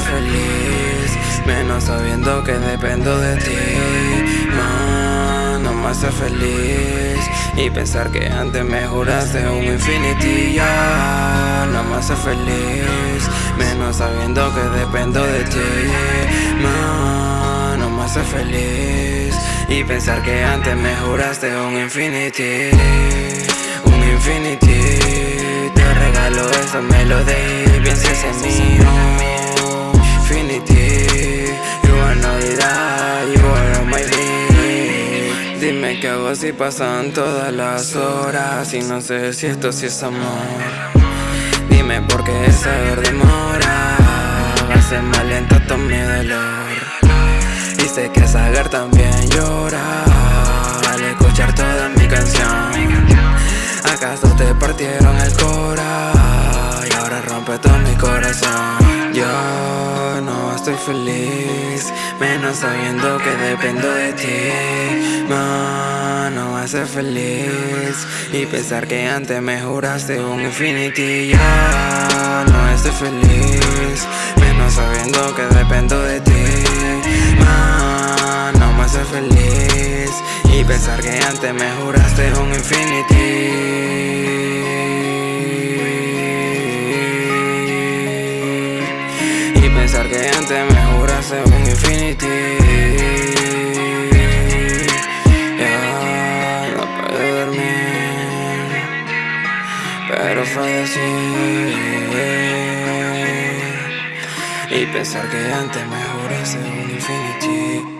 feliz Menos sabiendo que dependo de ti. No, no me hace feliz Y pensar que antes me juraste un infinity. Ya No me hace feliz Menos sabiendo que dependo de ti. No, no me hace feliz Y pensar que antes me juraste un infinity. Un infinity regalo esa melodía Pienses en mí Infinity You are not die, you are my dream Dime qué hago si pasan todas las horas Y no sé si esto sí es amor. Dime por qué saber demora Hace más lento todo mi dolor. Y sé que Sagar también llora Al escuchar toda mi canción. ¿Acaso te partieron el cora? Ahora rompe todo mi corazón. Yo estoy feliz Menos sabiendo que dependo de ti. No, no me hace feliz Y pensar que antes me juraste un infinity. Yo no estoy feliz Menos sabiendo que dependo de ti. No, no me hace feliz Y pensar que antes me juraste un infinity pensar que antes me juraste un infinity. Ya no puedo dormir Pero así. Y pensar que antes me juraste un infinity